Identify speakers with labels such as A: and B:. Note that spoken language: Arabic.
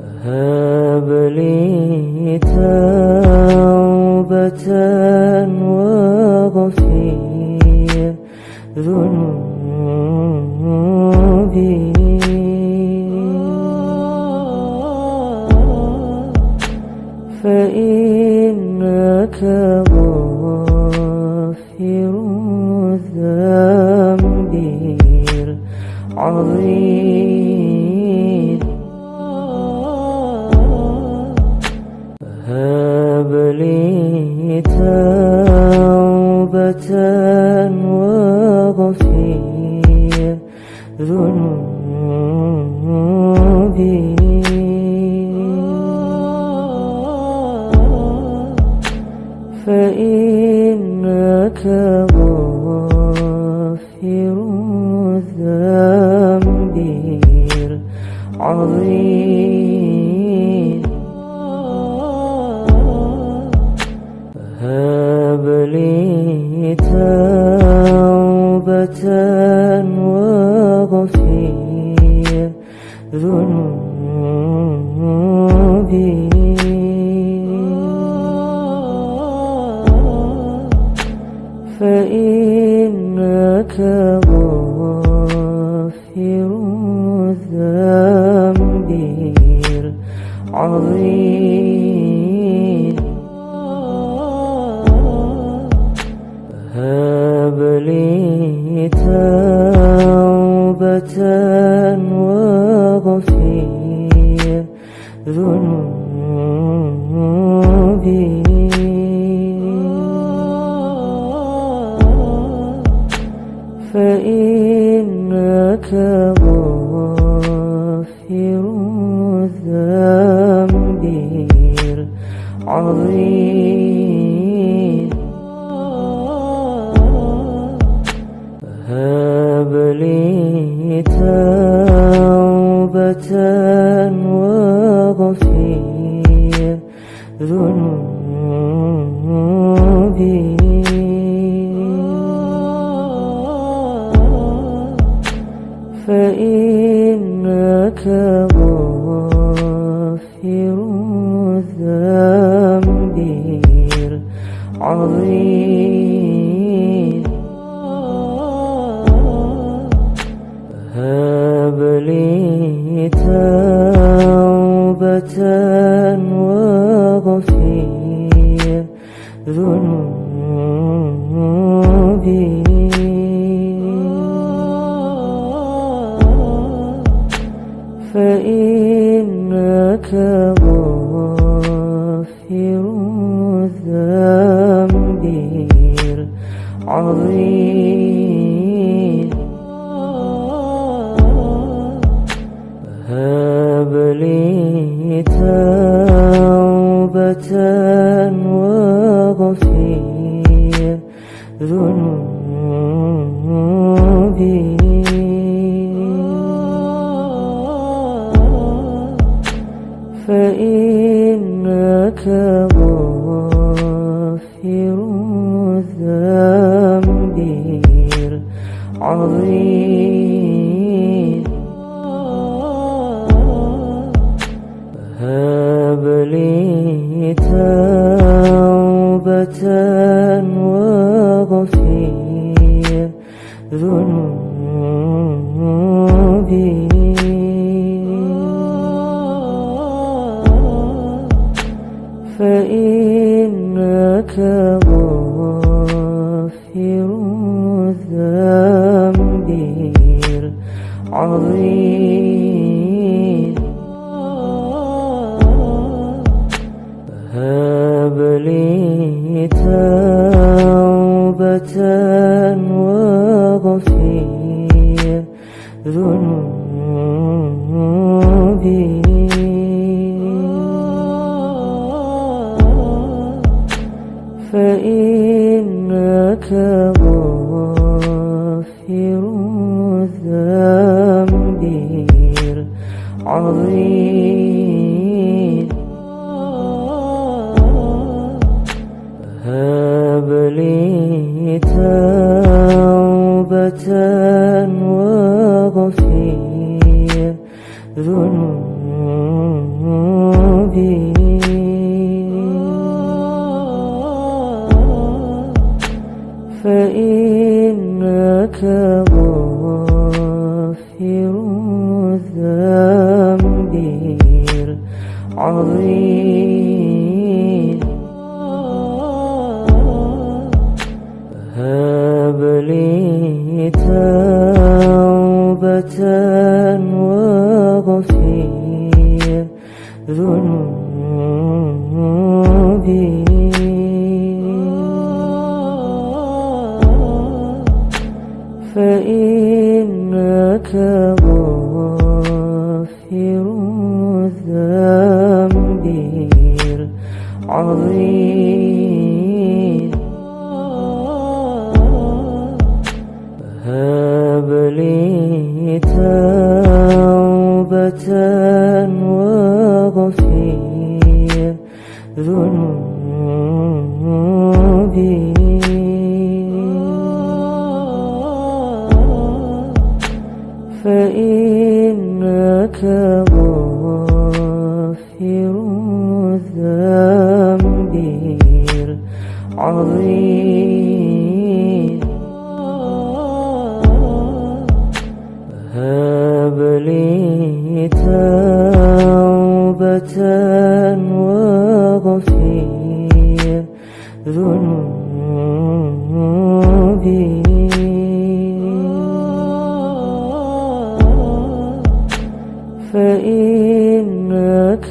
A: هب لي توبة وغفير ذنوبي. فإنك غافر الذنب العظيم. وغفير ذنوبي فإنك غافر الذنب العظيم. هب لي العظيم هب لي توبة وغفير ذنوبي. فإنك غافر هب لي توبة وغفير ذنوبي. فإنك غافر الذنب العظيم. توبة وغفير ذنوبي. فإنك فإنك غافر الذنب العظيم. هب لي توبة وغفير ذنوبي. فإنك غافر الذنب العظيم. هب لي توبة وغفير ذنوبي. فإنك غافر الذنب العظيم هب لي توبة وغفير ذنوبي. فإنك غافر الذنب العظيم. هب لي توبة واغفر ذنوب فإنك غافر العظيم هب لي توبة وغفير ذنوبي. فإنك